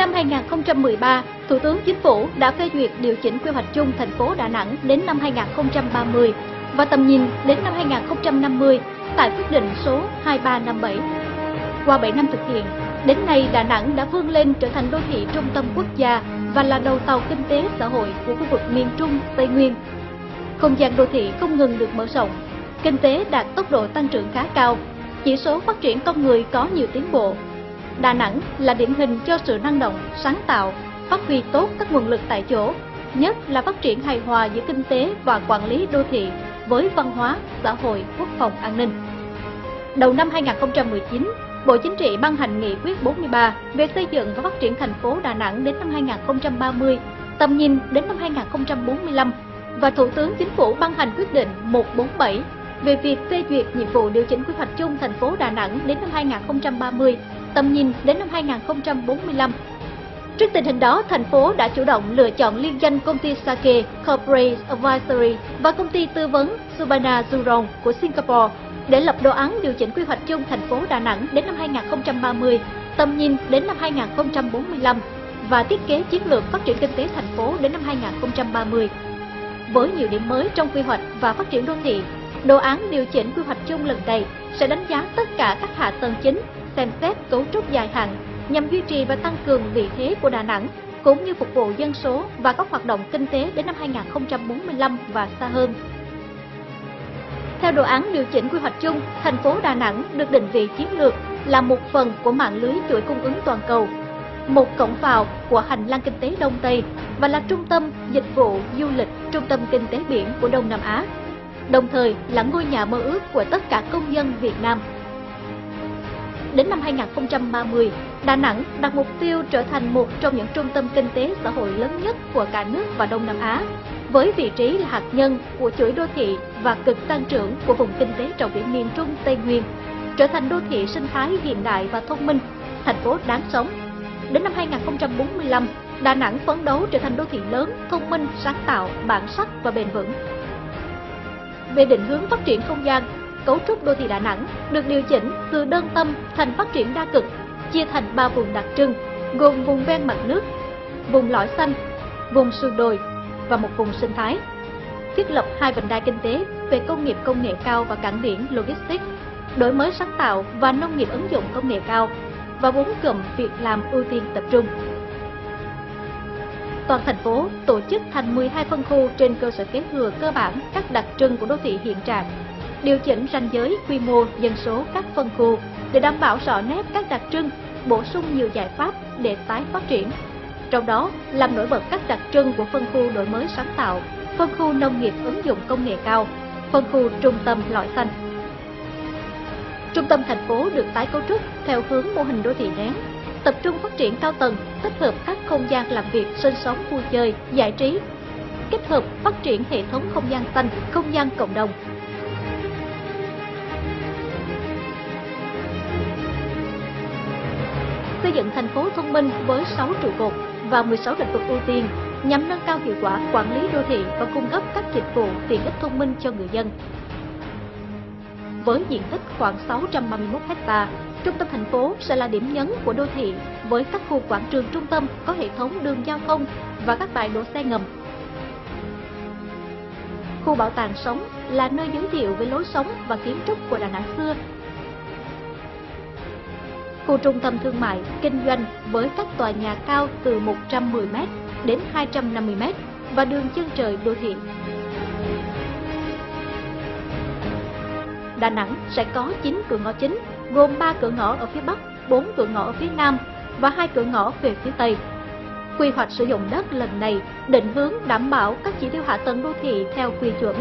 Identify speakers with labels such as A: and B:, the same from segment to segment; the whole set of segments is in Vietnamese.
A: Năm 2013, Thủ tướng Chính phủ đã phê duyệt điều chỉnh quy hoạch chung thành phố Đà Nẵng đến năm 2030 và tầm nhìn đến năm 2050 tại quyết định số 2357. Qua 7 năm thực hiện, đến nay Đà Nẵng đã vươn lên trở thành đô thị trung tâm quốc gia và là đầu tàu kinh tế xã hội của khu vực miền Trung, Tây Nguyên. Không gian đô thị không ngừng được mở rộng, kinh tế đạt tốc độ tăng trưởng khá cao, chỉ số phát triển con người có nhiều tiến bộ. Đà Nẵng là điển hình cho sự năng động, sáng tạo, phát huy tốt các nguồn lực tại chỗ, nhất là phát triển hài hòa giữa kinh tế và quản lý đô thị với văn hóa, xã hội, quốc phòng an ninh. Đầu năm 2019, Bộ Chính trị ban hành nghị quyết 43 về xây dựng và phát triển thành phố Đà Nẵng đến năm 2030, tầm nhìn đến năm 2045 và Thủ tướng Chính phủ ban hành quyết định 147 về việc phê duyệt nhiệm vụ điều chỉnh quy hoạch chung thành phố Đà Nẵng đến năm 2030, tầm nhìn đến năm 2045. Trước tình hình đó, thành phố đã chủ động lựa chọn liên danh công ty Sake Corporate Advisory và công ty tư vấn Subana Zurong của Singapore để lập đồ án điều chỉnh quy hoạch chung thành phố Đà Nẵng đến năm 2030, tầm nhìn đến năm 2045 và thiết kế chiến lược phát triển kinh tế thành phố đến năm 2030. Với nhiều điểm mới trong quy hoạch và phát triển đô thị, đồ án điều chỉnh quy hoạch chung lần này sẽ đánh giá tất cả các hạ tầng chính, xem xét cấu trúc dài hạn nhằm duy trì và tăng cường vị thế của Đà Nẵng cũng như phục vụ dân số và các hoạt động kinh tế đến năm 2045 và xa hơn. Theo đồ án điều chỉnh quy hoạch chung, thành phố Đà Nẵng được định vị chiến lược là một phần của mạng lưới chuỗi cung ứng toàn cầu, một cổng vào của hành lang kinh tế Đông Tây và là trung tâm dịch vụ du lịch, trung tâm kinh tế biển của Đông Nam Á, đồng thời là ngôi nhà mơ ước của tất cả công dân Việt Nam. Đến năm 2030, Đà Nẵng đặt mục tiêu trở thành một trong những trung tâm kinh tế xã hội lớn nhất của cả nước và Đông Nam Á, với vị trí là hạt nhân của chuỗi đô thị và cực tăng trưởng của vùng kinh tế trọng điểm miền Trung Tây Nguyên, trở thành đô thị sinh thái hiện đại và thông minh, thành phố đáng sống. Đến năm 2045, Đà Nẵng phấn đấu trở thành đô thị lớn, thông minh, sáng tạo, bản sắc và bền vững. Về định hướng phát triển không gian, cấu trúc đô thị Đà Nẵng được điều chỉnh từ đơn tâm thành phát triển đa cực, chia thành ba vùng đặc trưng, gồm vùng ven mặt nước, vùng lõi xanh, vùng sườn đồi và một vùng sinh thái. Thiết lập hai vành đai kinh tế về công nghiệp công nghệ cao và cảng biển logistics, đổi mới sáng tạo và nông nghiệp ứng dụng công nghệ cao và bốn cụm việc làm ưu tiên tập trung. Toàn thành phố tổ chức thành 12 phân khu trên cơ sở kế thừa cơ bản các đặc trưng của đô thị hiện trạng, điều chỉnh ranh giới quy mô dân số các phân khu để đảm bảo rõ nét các đặc trưng, bổ sung nhiều giải pháp để tái phát triển trong đó làm nổi bật các đặc trưng của phân khu đổi mới sáng tạo, phân khu nông nghiệp ứng dụng công nghệ cao, phân khu trung tâm lõi xanh. Trung tâm thành phố được tái cấu trúc theo hướng mô hình đô thị nén, tập trung phát triển cao tầng, tích hợp các không gian làm việc, sinh sống, vui chơi, giải trí, kết hợp phát triển hệ thống không gian xanh, không gian cộng đồng, xây dựng thành phố thông minh với 6 trụ cột và 16 lĩnh vực ưu tiên nhằm nâng cao hiệu quả quản lý đô thị và cung cấp các dịch vụ tiện ích thông minh cho người dân. Với diện tích khoảng 631 ha, trung tâm thành phố sẽ là điểm nhấn của đô thị với các khu quảng trường trung tâm có hệ thống đường giao thông và các bãi đỗ xe ngầm. Khu bảo tàng sống là nơi giới thiệu về lối sống và kiến trúc của Đà Nẵng xưa khu trung tâm thương mại, kinh doanh với các tòa nhà cao từ 110m đến 250m và đường chân trời đô thị. Đà Nẵng sẽ có 9 cửa ngõ chính, gồm 3 cửa ngõ ở phía Bắc, 4 cửa ngõ ở phía Nam và 2 cửa ngõ về phía Tây. Quy hoạch sử dụng đất lần này định hướng đảm bảo các chỉ tiêu hạ tầng đô thị theo quy chuẩn.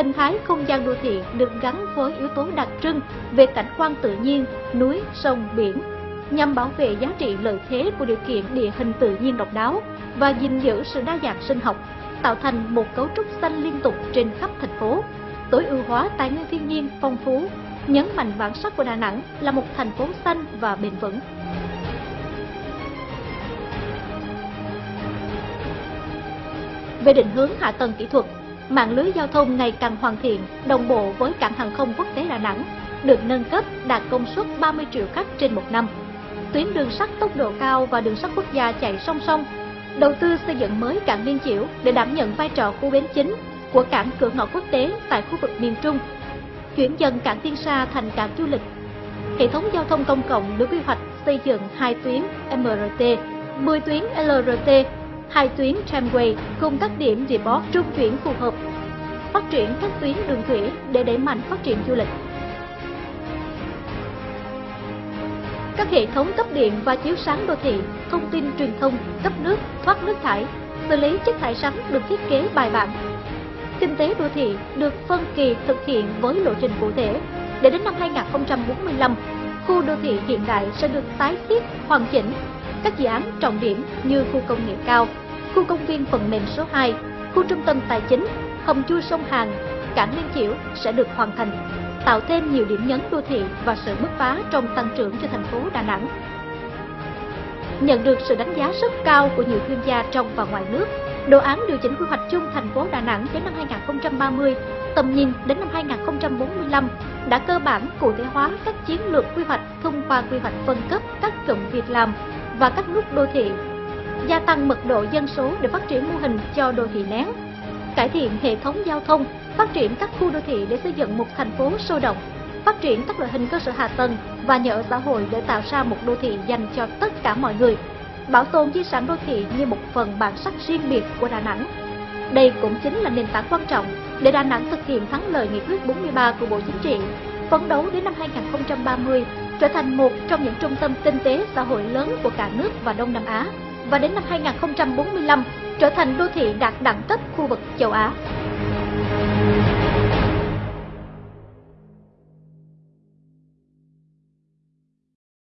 A: Hình thái không gian đô thị được gắn với yếu tố đặc trưng về cảnh quan tự nhiên, núi, sông, biển, nhằm bảo vệ giá trị lợi thế của điều kiện địa hình tự nhiên độc đáo và gìn giữ sự đa dạng sinh học, tạo thành một cấu trúc xanh liên tục trên khắp thành phố, tối ưu hóa tài nguyên thiên nhiên phong phú, nhấn mạnh bản sắc của Đà Nẵng là một thành phố xanh và bền vững. Về định hướng hạ tầng kỹ thuật, mạng lưới giao thông ngày càng hoàn thiện, đồng bộ với cảng hàng không quốc tế Đà Nẵng, được nâng cấp đạt công suất 30 triệu khách trên một năm. Tuyến đường sắt tốc độ cao và đường sắt quốc gia chạy song song, đầu tư xây dựng mới cảng Liên Chiểu để đảm nhận vai trò khu bến chính của cảng cửa ngõ quốc tế tại khu vực miền Trung, chuyển dần cảng Tiên Sa thành cảng du lịch. Hệ thống giao thông công cộng được quy hoạch xây dựng hai tuyến MRT, 10 tuyến LRT, hai tuyến tramway cùng các điểm depot trung chuyển phù hợp, phát triển các tuyến đường thủy để đẩy mạnh phát triển du lịch. các hệ thống cấp điện và chiếu sáng đô thị, thông tin truyền thông, cấp nước, thoát nước thải, xử lý chất thải rắn được thiết kế bài bản. Kinh tế đô thị được phân kỳ thực hiện với lộ trình cụ thể. Để đến năm 2045, khu đô thị hiện đại sẽ được tái thiết, hoàn chỉnh. Các dự án trọng điểm như khu công nghệ cao, khu công viên phần mềm số 2, khu trung tâm tài chính, hầm chui sông Hàn, cảng Liên Chiểu sẽ được hoàn thành tạo thêm nhiều điểm nhấn đô thị và sự bứt phá trong tăng trưởng cho thành phố Đà Nẵng. Nhận được sự đánh giá rất cao của nhiều chuyên gia trong và ngoài nước, đồ án điều chỉnh quy hoạch chung thành phố Đà Nẵng đến năm 2030, tầm nhìn đến năm 2045 đã cơ bản cụ thể hóa các chiến lược quy hoạch thông qua quy hoạch phân cấp các cụm việc làm và các nút đô thị, gia tăng mật độ dân số để phát triển mô hình cho đô thị nén, cải thiện hệ thống giao thông phát triển các khu đô thị để xây dựng một thành phố sôi động, phát triển các loại hình cơ sở hạ tầng và nhà ở xã hội để tạo ra một đô thị dành cho tất cả mọi người, bảo tồn di sản đô thị như một phần bản sắc riêng biệt của Đà Nẵng. Đây cũng chính là nền tảng quan trọng để Đà Nẵng thực hiện thắng lợi nghị quyết 43 của Bộ Chính trị, phấn đấu đến năm 2030 trở thành một trong những trung tâm kinh tế xã hội lớn của cả nước và Đông Nam Á, và đến năm 2045 trở thành đô thị đạt đẳng cấp khu vực châu Á.